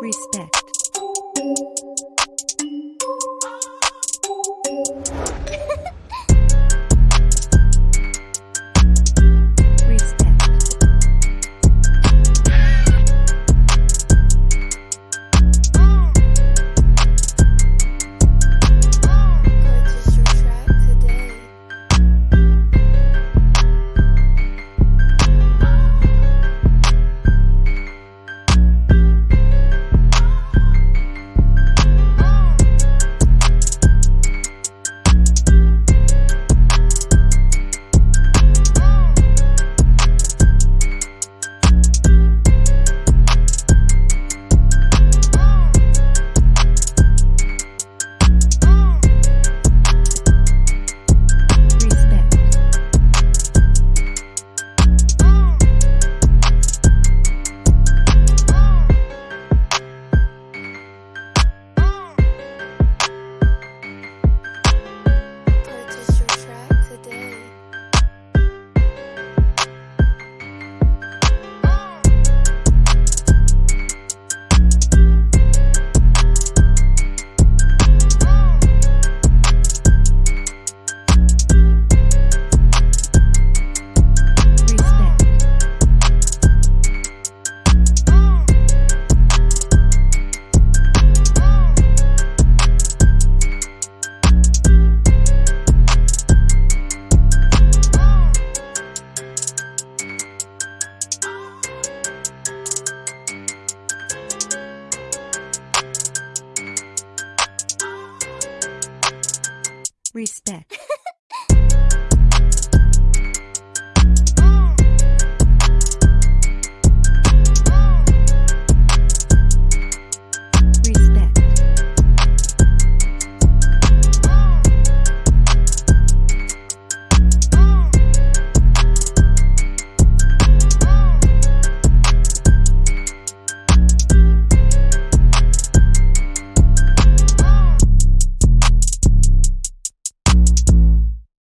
Respect Respect.